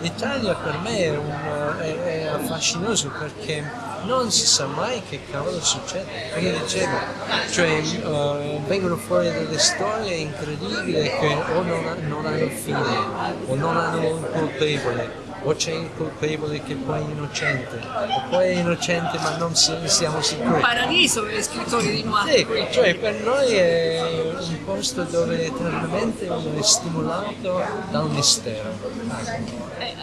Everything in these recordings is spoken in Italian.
l'Italia per me è, un, è, è, affascinoso perché non si sa mai che cavolo succede. Perché dicevo, cioè, uh, vengono fuori delle storie incredibili che o non, non hanno fine o non hanno un colpevole o c'è il colpevole che poi è innocente, o poi è innocente ma non siamo sicuri. Un paradiso per gli scrittori di noir. Sì, cioè per noi è un posto dove eternamente uno è stimolato da un mistero. Eh,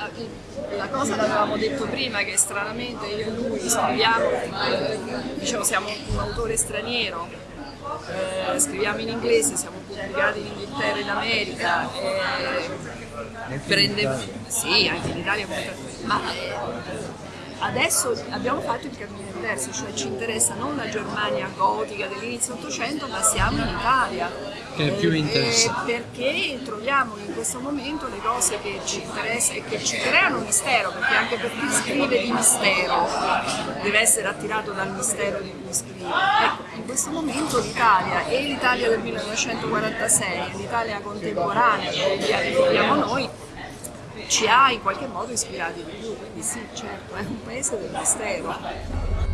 la cosa l'avevamo detto prima che stranamente io e lui scriviamo, eh, diciamo siamo un autore straniero, eh, scriviamo in inglese, siamo pubblicati in Inghilterra e in America. Eh, prende, sì, anche in Italia, ma eh, adesso abbiamo fatto il cammino inverso, cioè ci interessa non la Germania gotica dell'inizio 800, ma siamo in Italia. Che più eh, interessante. perché troviamo in questo momento le cose che ci interessano e che ci creano mistero, perché anche per chi scrive di mistero deve essere attirato dal mistero di cui scrive. Ecco, in questo momento l'Italia e l'Italia del 1946 e l'Italia contemporanea che viviamo noi ci ha in qualche modo ispirati di più, quindi sì, certo, è un paese del mistero.